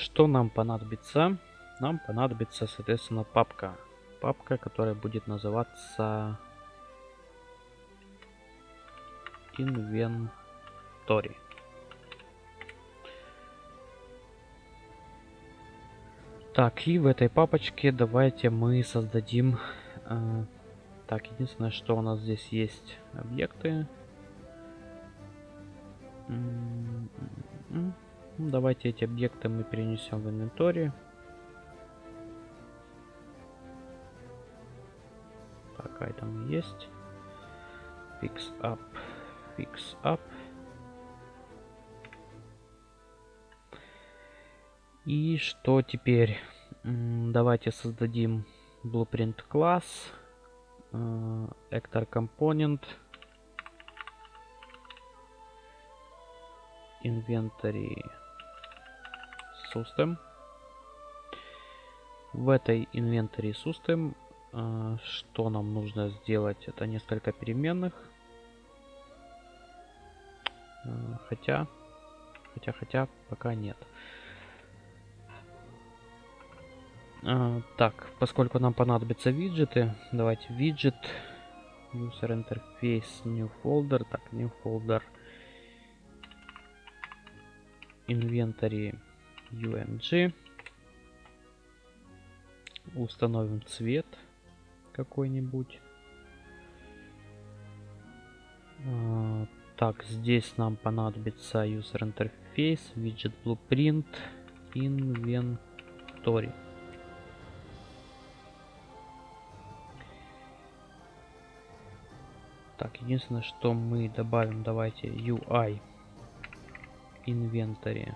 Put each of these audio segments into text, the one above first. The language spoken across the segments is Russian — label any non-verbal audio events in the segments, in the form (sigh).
что нам понадобится? Нам понадобится, соответственно, папка. Папка, которая будет называться Inventory. Так, и в этой папочке давайте мы создадим... Э, так, единственное, что у нас здесь есть объекты. Ну, давайте эти объекты мы перенесем в инвентарь. Так, item есть. Fix up. Fix up. И что теперь? Давайте создадим blueprint класс, э, actor component, inventory system. В этой inventory system э, что нам нужно сделать? Это несколько переменных. Э, хотя, хотя, хотя, пока нет. А, так, поскольку нам понадобятся виджеты, давайте виджет, user interface, new folder, так, new folder, inventory umg, установим цвет какой-нибудь. А, так, здесь нам понадобится user interface, widget blueprint, inventory. Так, единственное, что мы добавим, давайте UI инвентарь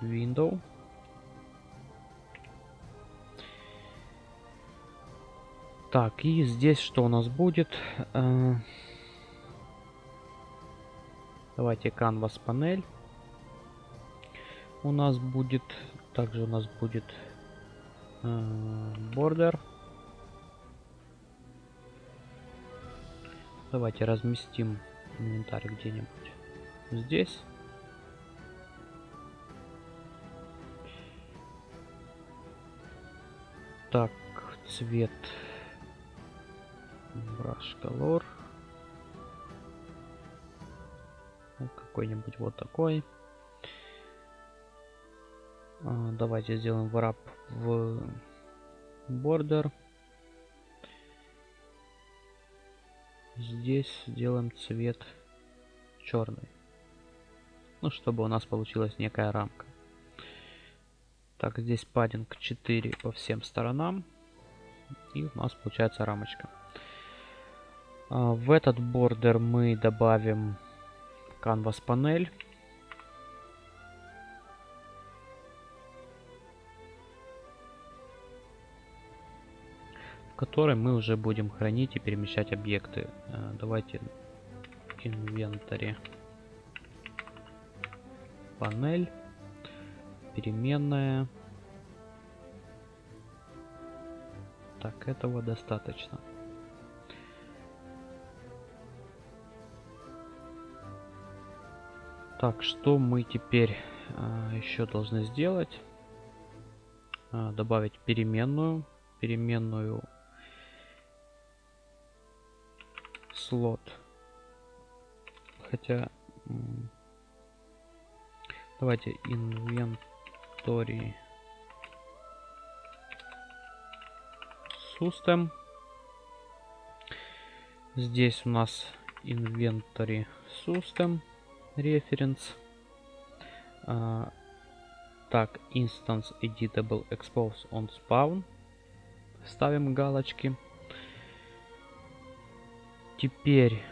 window. Так, и здесь что у нас будет? Э, давайте canvas панель. У нас будет, также у нас будет э, border. Давайте разместим инвентарь где-нибудь здесь. Так, цвет brush color. Ну, какой-нибудь вот такой. А, давайте сделаем wrap в border. Здесь сделаем цвет черный. Ну, чтобы у нас получилась некая рамка. Так, здесь паддинг 4 по всем сторонам. И у нас получается рамочка. А, в этот бордер мы добавим canvas панель. которой мы уже будем хранить и перемещать объекты. Э, давайте инвентарь панель переменная. Так этого достаточно. Так что мы теперь а, еще должны сделать? А, добавить переменную. Переменную слот. Хотя... Давайте inventory system. Здесь у нас inventory system reference. А, так, instance editable expose on spawn. Ставим галочки. Теперь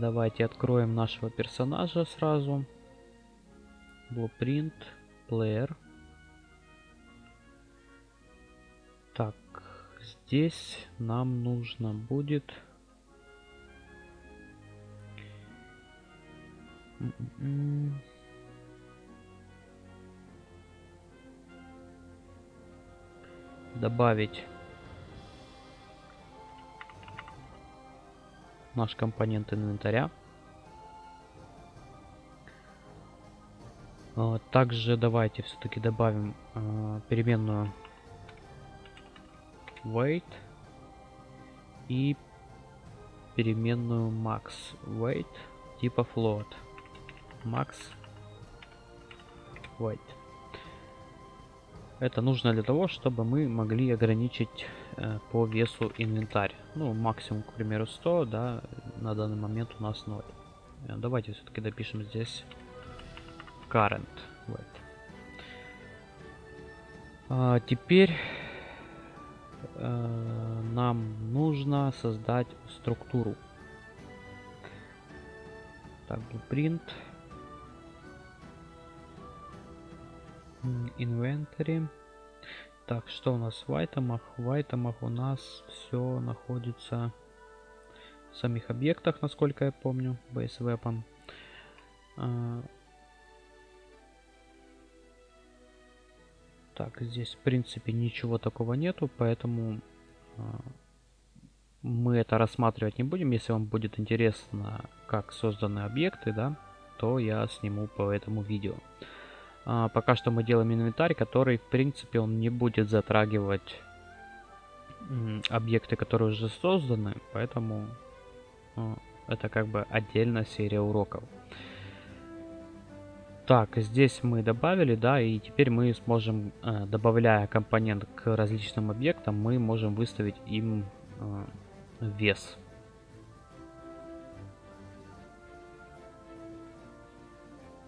давайте откроем нашего персонажа сразу. Blueprint, Player. Так, здесь нам нужно будет... добавить наш компонент инвентаря. Также давайте все-таки добавим а, переменную weight и переменную max weight типа float. Max weight. Это нужно для того чтобы мы могли ограничить э, по весу инвентарь. Ну максимум к примеру 100 да на данный момент у нас 0 э, давайте все-таки допишем здесь current weight а, теперь э, нам нужно создать структуру. Так, blueprint. Inventory. Так, что у нас в айтемах? В айтемах у нас все находится в самих объектах, насколько я помню, base weapon. Так, здесь в принципе ничего такого нету, поэтому э, мы это рассматривать не будем. Если вам будет интересно, как созданы объекты, да, то я сниму по этому видео. А, пока что мы делаем инвентарь, который в принципе он не будет затрагивать объекты, которые уже созданы, поэтому э, это как бы отдельная серия уроков. Так, здесь мы добавили, да, и теперь мы сможем, э, добавляя компонент к различным объектам, мы можем выставить им э, вес.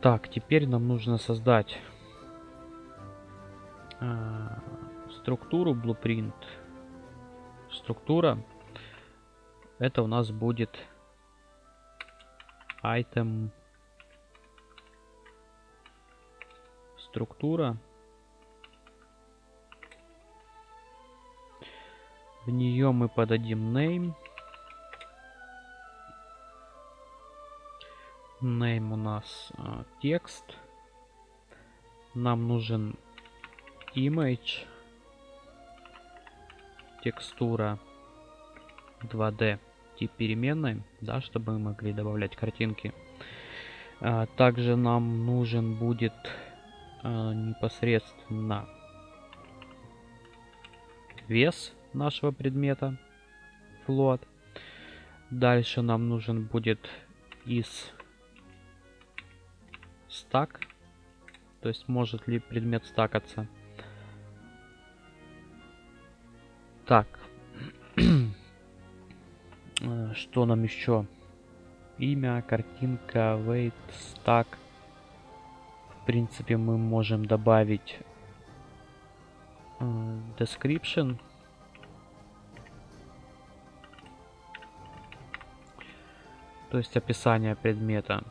Так, теперь нам нужно создать э, структуру blueprint. Структура это у нас будет item структура. В нее мы подадим name. Name у нас а, текст. Нам нужен image. Текстура 2D тип переменной, да, чтобы мы могли добавлять картинки. А, также нам нужен будет а, непосредственно вес нашего предмета float. Дальше нам нужен будет из стак, то есть может ли предмет стакаться. Так, а, (clears throat) что нам еще? Имя, картинка, weight, stack принципе, мы можем добавить э, description. То есть описание предмета.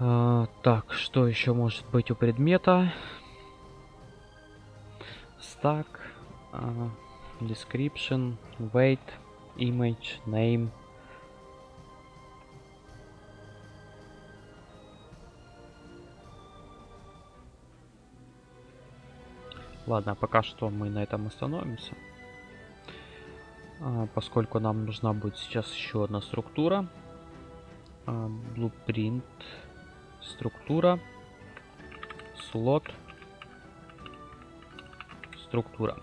Uh, так, что еще может быть у предмета? Stack, uh, description, weight, image, name. Ладно, пока что мы на этом остановимся. А, поскольку нам нужна будет сейчас еще одна структура. А, blueprint. Структура. Слот. Структура.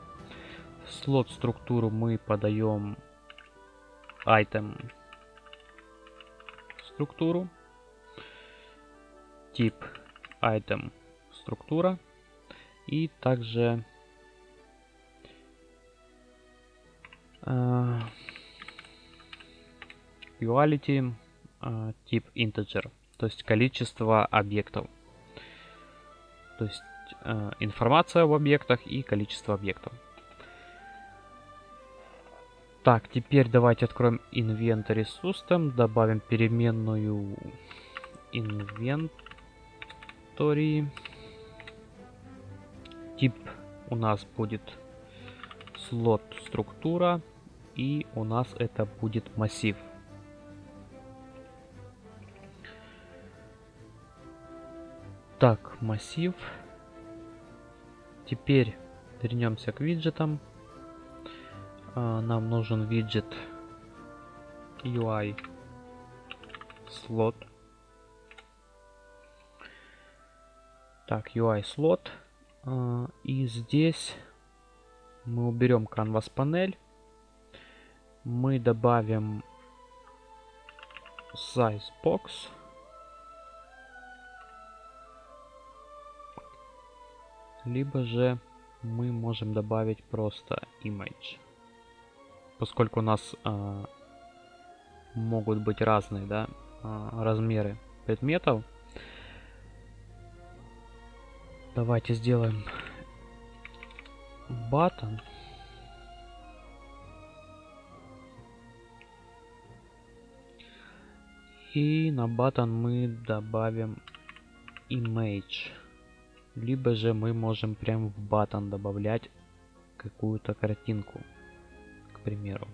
Слот структуру мы подаем item структуру. Тип item структура и также uh, quality uh, тип integer, то есть количество объектов. То есть uh, информация об объектах и количество объектов. Так, теперь давайте откроем Inventory System, добавим переменную Inventory Тип у нас будет слот структура и у нас это будет массив. Так, массив. Теперь вернемся к виджетам. А, нам нужен виджет UI слот. Так, UI слот. А, и здесь мы уберем Canvas панель. Мы добавим size box. Либо же мы можем добавить просто image. Поскольку у нас э, могут быть разные да, э, размеры предметов, давайте сделаем button. И на button мы добавим image. Либо же мы можем прям в button добавлять какую-то картинку, к примеру.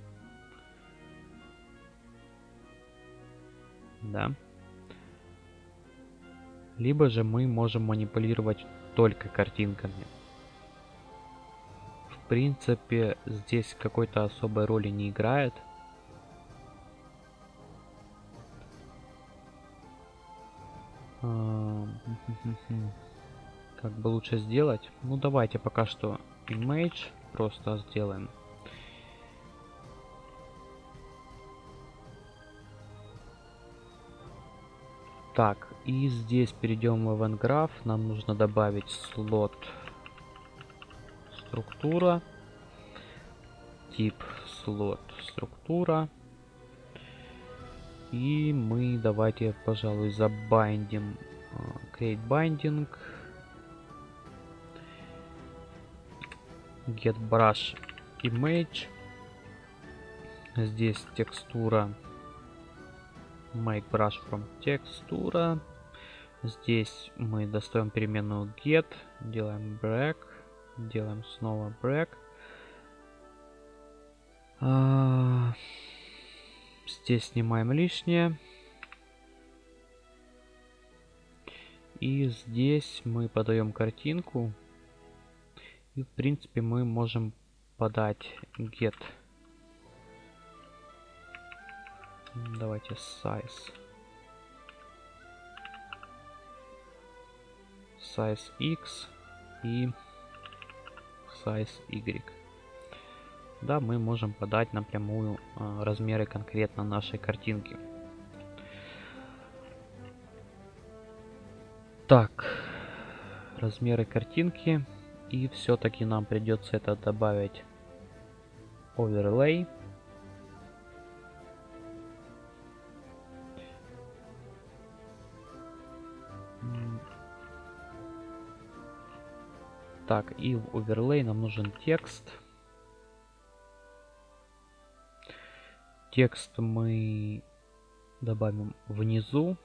Да. Либо же мы можем манипулировать только картинками. В принципе, здесь какой-то особой роли не играет. (laughs) Как бы лучше сделать? Ну давайте пока что image просто сделаем. Так, и здесь перейдем в Graph. Нам нужно добавить слот структура. Тип слот структура. И мы давайте, пожалуй, забайндим uh, create binding get brush image здесь текстура make brush from текстура здесь мы достаем переменную get делаем break делаем снова break а, Здесь снимаем лишнее. И здесь мы подаем картинку. И в принципе мы можем подать get. Давайте size. Size x и size y да, мы можем подать напрямую э, размеры конкретно нашей картинки. Так, размеры картинки. И все-таки нам придется это добавить оверлей. Так, и в оверлей нам нужен текст. Текст мы добавим внизу.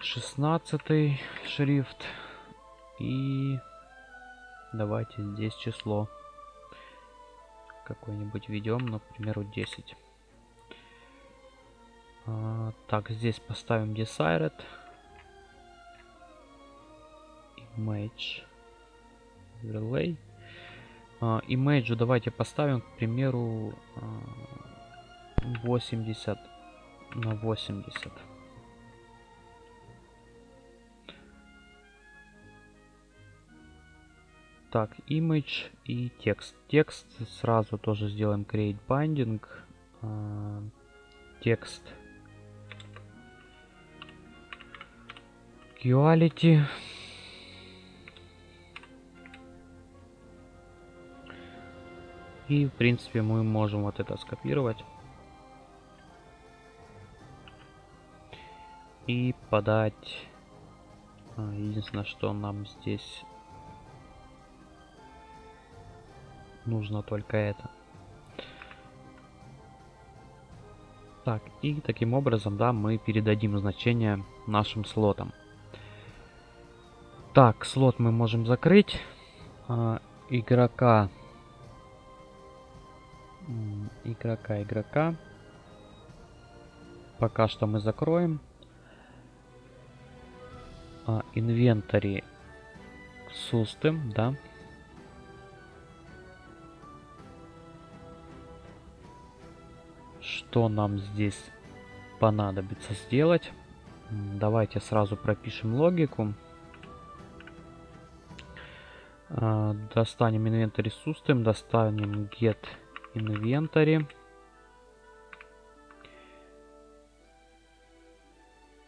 Шестнадцатый шрифт. И давайте здесь число какое-нибудь введем, например, 10. А, так, здесь поставим desired image relay имейджу давайте поставим, к примеру, 80 на 80. Так, image и текст. Текст сразу тоже сделаем create binding. Текст. Quality. И, в принципе, мы можем вот это скопировать. И подать... А, единственное, что нам здесь нужно только это. Так, и таким образом, да, мы передадим значение нашим слотам. Так, слот мы можем закрыть. А, игрока игрока игрока. Пока что мы закроем. А, инвентарь сустым, да. Что нам здесь понадобится сделать? Давайте сразу пропишем логику. А, достанем inventory system, достанем get inventory.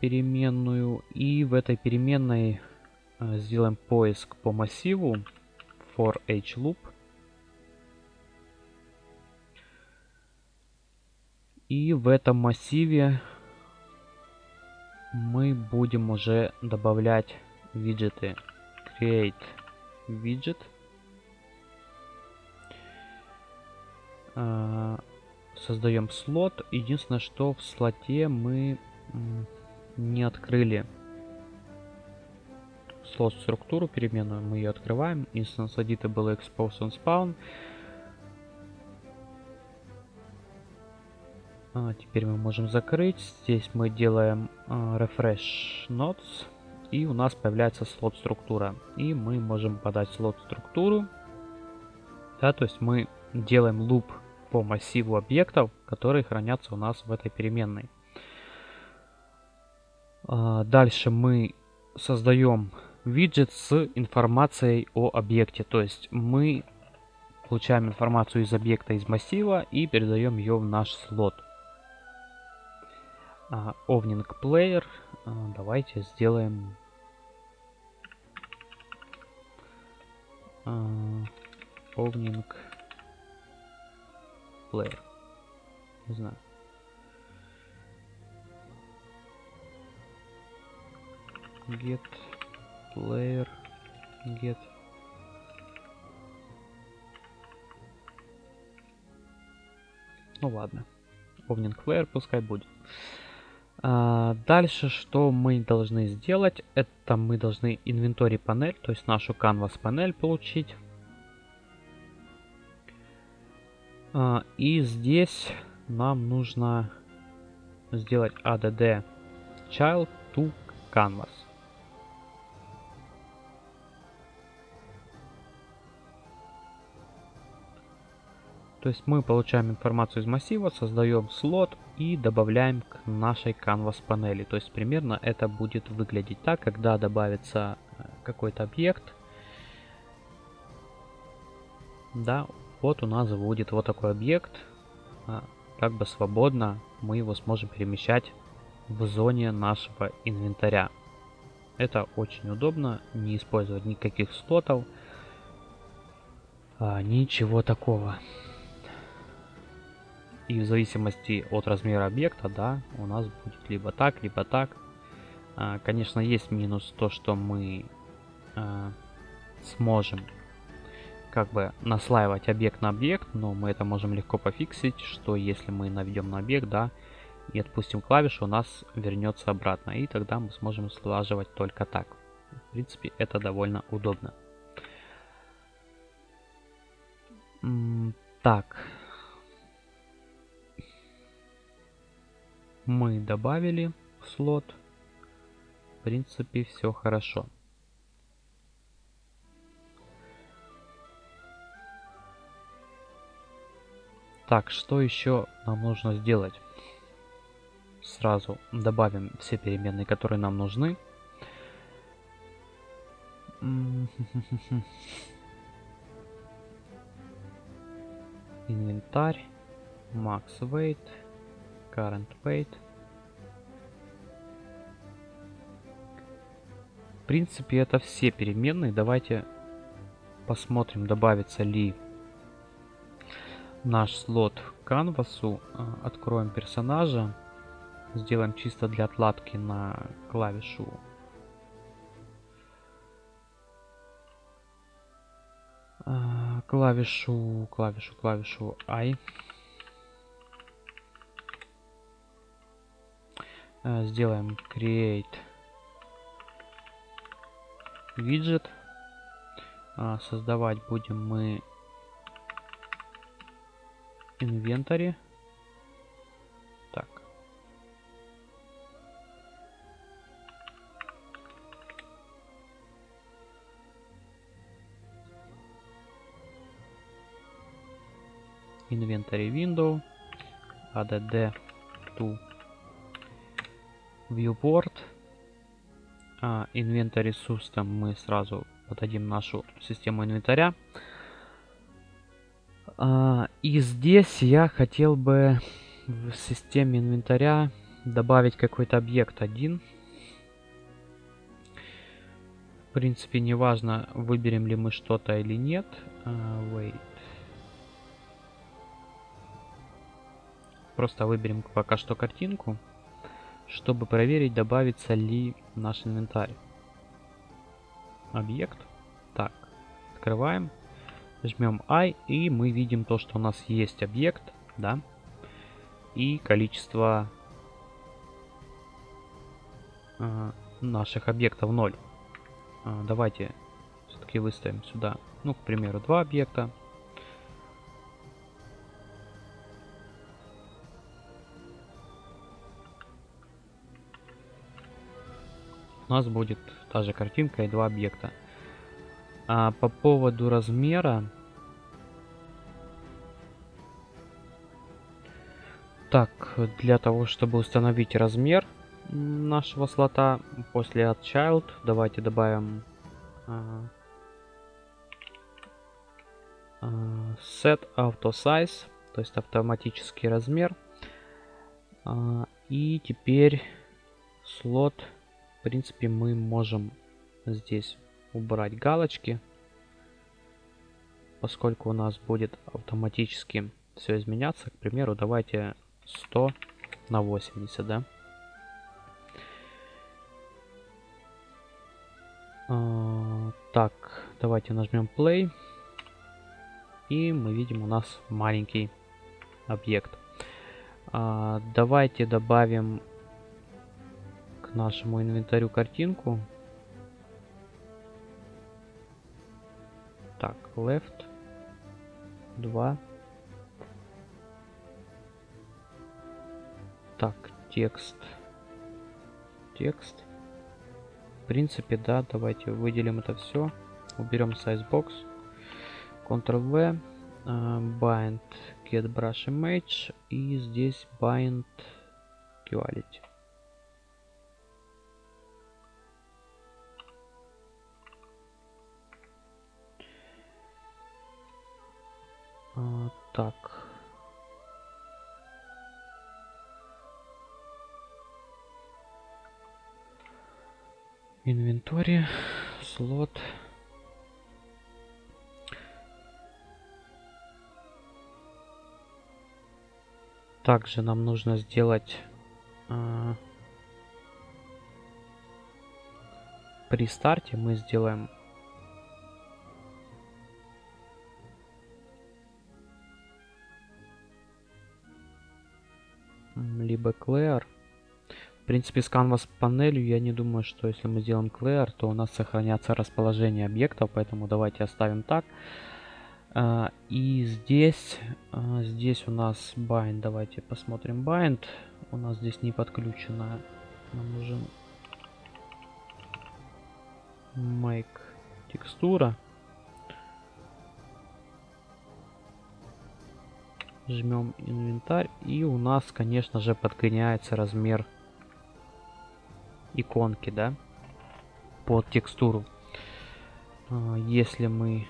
переменную. И в этой переменной а, сделаем поиск по массиву. For h loop. И в этом массиве мы будем уже добавлять виджеты. Create widget создаем слот единственное что в слоте мы не открыли слот структуру переменную мы ее открываем instance editable expose on spawn А, теперь мы можем закрыть. Здесь мы делаем а, refresh nodes. И у нас появляется слот структура. И мы можем подать слот структуру. Да, то есть мы делаем луп по массиву объектов, которые хранятся у нас в этой переменной. А, дальше мы создаем виджет с информацией о объекте. То есть мы получаем информацию из объекта из массива и передаем ее в наш слот. Овнинг uh, Player. Uh, давайте сделаем Овнинг Player. Не знаю. Get player get ну ладно Овнинг Player пускай будет а, дальше, что мы должны сделать, это мы должны инвентарь панель, то есть нашу canvas панель получить. И здесь нам нужно сделать add child to canvas. То есть мы получаем информацию из массива, создаем слот и добавляем к нашей canvas панели. То есть примерно это будет выглядеть так, когда добавится э, какой-то объект. Да, вот у нас будет вот такой объект. А, как бы свободно мы его сможем перемещать в зоне нашего инвентаря. Это очень удобно, не использовать никаких слотов, а, ничего такого. И в зависимости от размера объекта, да, у нас будет либо так, либо так. А, конечно, есть минус то, что мы сможем как бы наслаивать объект на объект, но мы это можем легко пофиксить, что если мы наведем на объект, да, и отпустим клавишу, у нас вернется обратно, и тогда мы сможем слаживать только так. В принципе, это довольно удобно. Так, мы добавили слот. В принципе, все хорошо. Так, что еще нам нужно сделать? Сразу добавим все переменные, которые нам нужны. Инвентарь, max weight, current weight. В принципе, это все переменные. Давайте посмотрим, добавится ли наш слот к канвасу. А, откроем персонажа. Сделаем чисто для отладки на клавишу а, клавишу, клавишу, клавишу I. Э, сделаем create а, создавать будем мы инвентаре. Так. Inventory window add to viewport. А, Inventory System мы сразу подадим нашу систему инвентаря. А, и здесь я хотел бы в системе инвентаря добавить какой-то объект один. В принципе, неважно, выберем ли мы что-то или нет. Uh, wait. Просто выберем пока что картинку, чтобы проверить, добавится ли наш инвентарь. Объект. Так, открываем. Жмем I, и мы видим то, что у нас есть объект, да, и количество э, наших объектов 0. Э, давайте все-таки выставим сюда, ну, к примеру, два объекта. У нас будет та же картинка и два объекта. А по поводу размера Так, для того, чтобы установить размер нашего слота после add child, давайте добавим uh, uh, set auto size, то есть автоматический размер. Uh, и теперь слот, в принципе, мы можем здесь убрать галочки, поскольку у нас будет автоматически все изменяться. К примеру, давайте 100 на 80, да? А, так, давайте нажмем play. И мы видим у нас маленький объект. А, давайте добавим к нашему инвентарю картинку. Так, left 2 Так, текст. Текст. В принципе, да, давайте выделим это все. Уберем sizebox. Ctrl-V. Uh, bind get brush image. И здесь bind quality. Uh, так. Инвентарь, слот. Также нам нужно сделать э, при старте мы сделаем либо clear в принципе, с Canvas панелью я не думаю, что если мы сделаем clear, то у нас сохранятся расположение объектов, поэтому давайте оставим так. А, и здесь, а, здесь у нас bind, давайте посмотрим bind. У нас здесь не подключено, нам нужен make текстура. Жмем инвентарь и у нас, конечно же, подгоняется размер иконки, да, под текстуру. А, если мы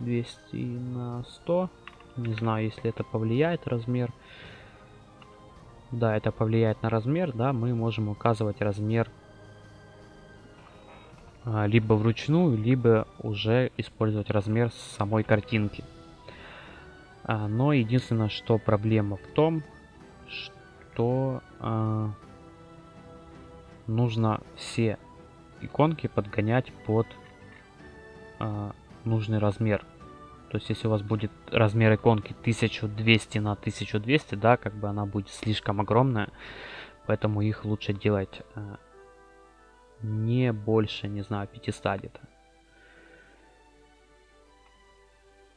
200 на 100, не знаю, если это повлияет размер. Да, это повлияет на размер, да, мы можем указывать размер а, либо вручную, либо уже использовать размер самой картинки. А, но единственное, что проблема в том, что нужно все иконки подгонять под э, нужный размер. То есть, если у вас будет размер иконки 1200 на 1200, да, как бы она будет слишком огромная, поэтому их лучше делать э, не больше, не знаю, 500 где-то.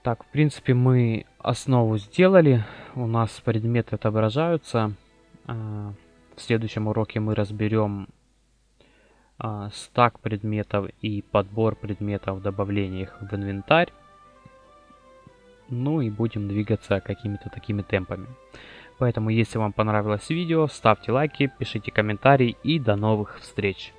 Так, в принципе, мы основу сделали. У нас предметы отображаются. Э, в следующем уроке мы разберем а, стак предметов и подбор предметов, добавление их в инвентарь. Ну и будем двигаться какими-то такими темпами. Поэтому, если вам понравилось видео, ставьте лайки, пишите комментарии и до новых встреч!